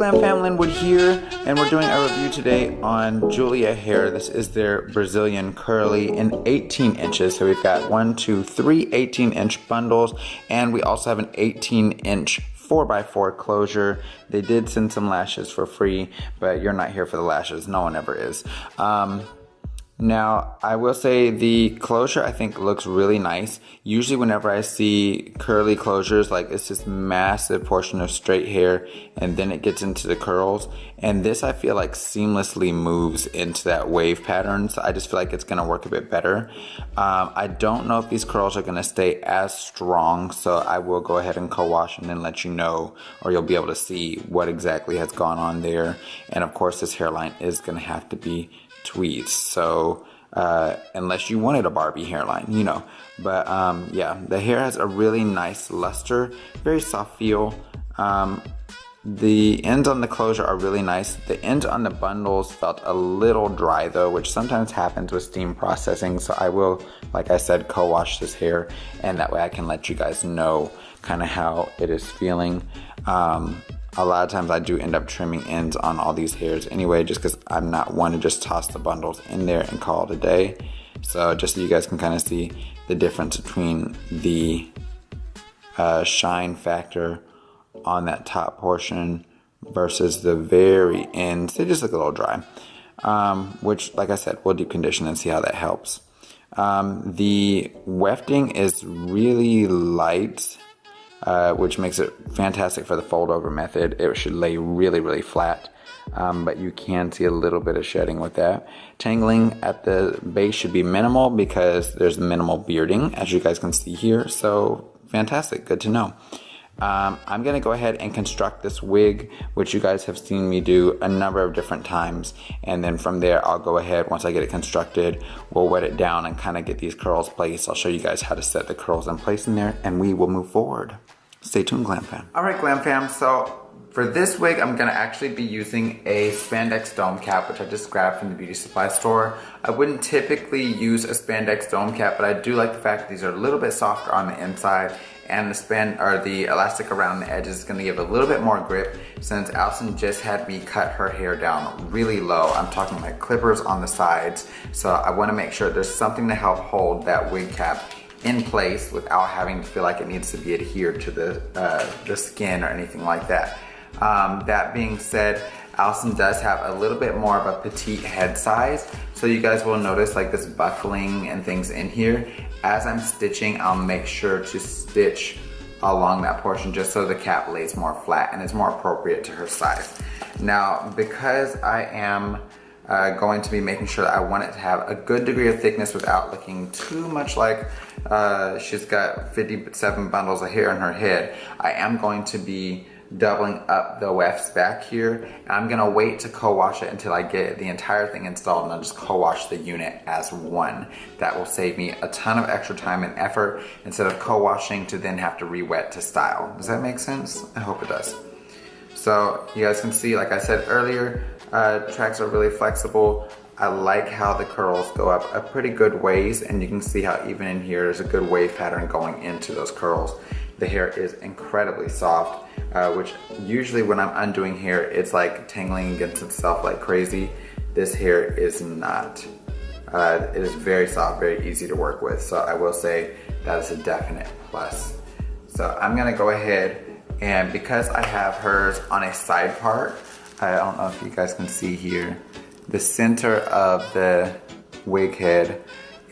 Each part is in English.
Glam Fam, Linwood here, and we're doing a review today on Julia hair. This is their Brazilian curly in 18 inches. So we've got one, two, three 18 inch bundles, and we also have an 18 inch 4x4 closure. They did send some lashes for free, but you're not here for the lashes. No one ever is. Um, now, I will say the closure I think looks really nice. Usually whenever I see curly closures, like it's this massive portion of straight hair and then it gets into the curls. And this I feel like seamlessly moves into that wave pattern. So I just feel like it's gonna work a bit better. Um, I don't know if these curls are gonna stay as strong. So I will go ahead and co-wash and then let you know, or you'll be able to see what exactly has gone on there. And of course this hairline is gonna have to be tweets. So uh, unless you wanted a Barbie hairline, you know. But um, yeah, the hair has a really nice luster, very soft feel. Um, the ends on the closure are really nice. The ends on the bundles felt a little dry though, which sometimes happens with steam processing. So I will, like I said, co-wash this hair and that way I can let you guys know kind of how it is feeling. Um, a lot of times I do end up trimming ends on all these hairs anyway, just because I'm not one to just toss the bundles in there and call it a day. So just so you guys can kind of see the difference between the uh, shine factor on that top portion versus the very ends. They just look a little dry, um, which like I said, we'll deep condition and see how that helps. Um, the wefting is really light uh, which makes it fantastic for the fold over method. It should lay really, really flat, um, but you can see a little bit of shedding with that. Tangling at the base should be minimal because there's minimal bearding, as you guys can see here. So fantastic, good to know. Um, I'm gonna go ahead and construct this wig, which you guys have seen me do a number of different times. And then from there, I'll go ahead, once I get it constructed, we'll wet it down and kind of get these curls placed. I'll show you guys how to set the curls in place in there and we will move forward. Stay tuned, Glam Fam. All right, Glam Fam, so for this wig, I'm gonna actually be using a spandex dome cap, which I just grabbed from the beauty supply store. I wouldn't typically use a spandex dome cap, but I do like the fact that these are a little bit softer on the inside and the span or the elastic around the edges is gonna give a little bit more grip since Allison just had me cut her hair down really low. I'm talking like clippers on the sides. So I wanna make sure there's something to help hold that wig cap in place without having to feel like it needs to be adhered to the, uh, the skin or anything like that. Um, that being said, Allison does have a little bit more of a petite head size. So you guys will notice like this buckling and things in here. As I'm stitching, I'll make sure to stitch along that portion just so the cap lays more flat and is more appropriate to her size. Now, because I am uh, going to be making sure that I want it to have a good degree of thickness without looking too much like uh, she's got 57 bundles of hair in her head. I am going to be doubling up the wefts back here. And I'm gonna wait to co-wash it until I get the entire thing installed and I'll just co-wash the unit as one. That will save me a ton of extra time and effort instead of co-washing to then have to re-wet to style. Does that make sense? I hope it does. So you guys can see, like I said earlier, uh, tracks are really flexible. I like how the curls go up a pretty good ways and you can see how even in here there's a good wave pattern going into those curls. The hair is incredibly soft, uh, which usually when I'm undoing hair, it's like tangling against itself like crazy. This hair is not. Uh, it is very soft, very easy to work with. So I will say that is a definite plus. So I'm gonna go ahead and because I have hers on a side part, I don't know if you guys can see here, the center of the wig head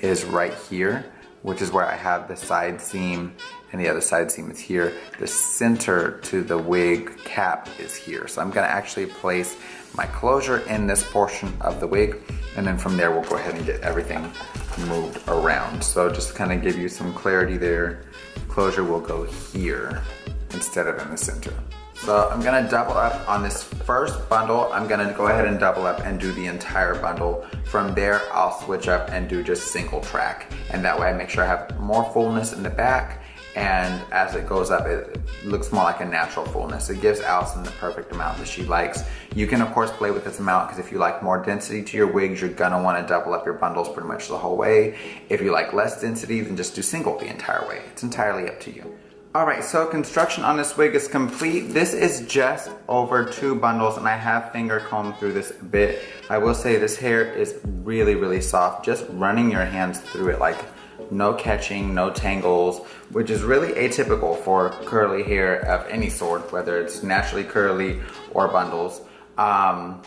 is right here, which is where I have the side seam and the other side seam is here. The center to the wig cap is here. So I'm gonna actually place my closure in this portion of the wig and then from there we'll go ahead and get everything moved around. So just to kind of give you some clarity there, closure will go here instead of in the center. So I'm gonna double up on this first bundle. I'm gonna go ahead and double up and do the entire bundle. From there, I'll switch up and do just single track. And that way I make sure I have more fullness in the back and as it goes up, it looks more like a natural fullness. It gives Allison the perfect amount that she likes. You can of course play with this amount because if you like more density to your wigs, you're gonna wanna double up your bundles pretty much the whole way. If you like less density, then just do single the entire way. It's entirely up to you. Alright, so construction on this wig is complete. This is just over two bundles and I have finger combed through this a bit. I will say this hair is really, really soft. Just running your hands through it like no catching, no tangles, which is really atypical for curly hair of any sort, whether it's naturally curly or bundles. Um,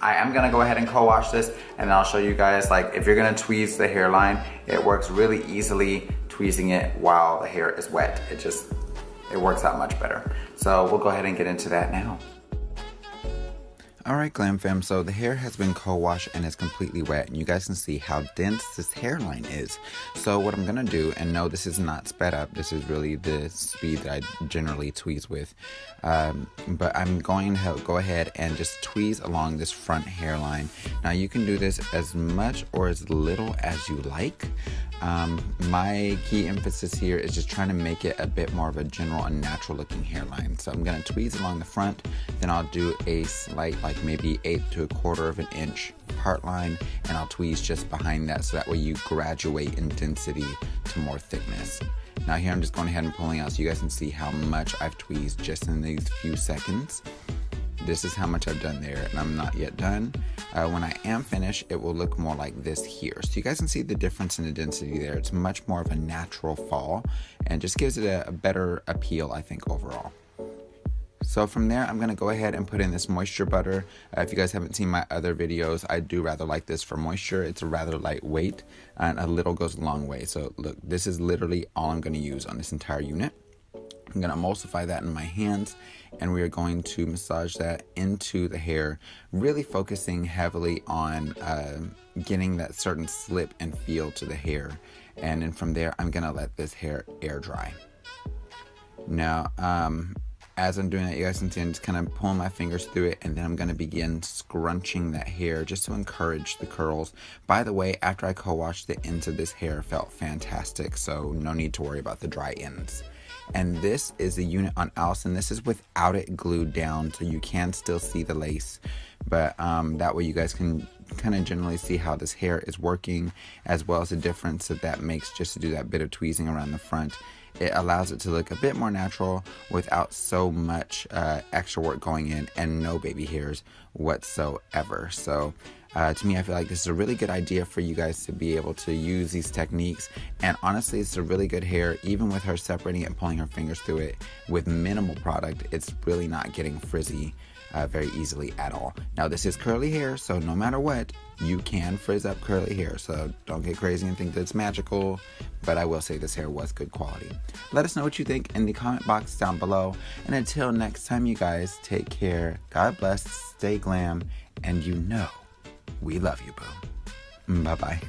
I am gonna go ahead and co-wash this and I'll show you guys like if you're gonna tweeze the hairline, it works really easily tweezing it while the hair is wet. It just, it works out much better. So we'll go ahead and get into that now. Alright Glam Fam, so the hair has been co-washed and is completely wet and you guys can see how dense this hairline is. So what I'm to do, and no this is not sped up, this is really the speed that I generally tweeze with, um, but I'm going to go ahead and just tweeze along this front hairline. Now you can do this as much or as little as you like. Um, my key emphasis here is just trying to make it a bit more of a general and natural looking hairline. So I'm going to tweeze along the front, then I'll do a slight like maybe eighth to a quarter of an inch part line and I'll tweeze just behind that so that way you graduate in density to more thickness. Now here I'm just going ahead and pulling out so you guys can see how much I've tweezed just in these few seconds this is how much I've done there and I'm not yet done. Uh, when I am finished, it will look more like this here. So you guys can see the difference in the density there. It's much more of a natural fall and just gives it a, a better appeal, I think, overall. So from there, I'm going to go ahead and put in this moisture butter. Uh, if you guys haven't seen my other videos, I do rather like this for moisture. It's a rather lightweight and a little goes a long way. So look, this is literally all I'm going to use on this entire unit. I'm going to emulsify that in my hands and we are going to massage that into the hair, really focusing heavily on uh, getting that certain slip and feel to the hair. And then from there, I'm going to let this hair air dry. Now, um, as I'm doing that, you guys can see I'm just kind of pulling my fingers through it and then I'm going to begin scrunching that hair just to encourage the curls. By the way, after I co-washed the ends of this hair felt fantastic, so no need to worry about the dry ends and this is the unit on Alison. This is without it glued down, so you can still see the lace, but um, that way you guys can kind of generally see how this hair is working, as well as the difference that that makes just to do that bit of tweezing around the front. It allows it to look a bit more natural without so much uh, extra work going in and no baby hairs whatsoever. So uh, to me, I feel like this is a really good idea for you guys to be able to use these techniques. And honestly, it's a really good hair, even with her separating it and pulling her fingers through it with minimal product. It's really not getting frizzy uh, very easily at all. Now, this is curly hair, so no matter what, you can frizz up curly hair. So don't get crazy and think that it's magical. But I will say this hair was good quality. Let us know what you think in the comment box down below. And until next time, you guys, take care. God bless, stay glam, and you know we love you, boo. Bye bye.